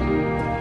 Bye.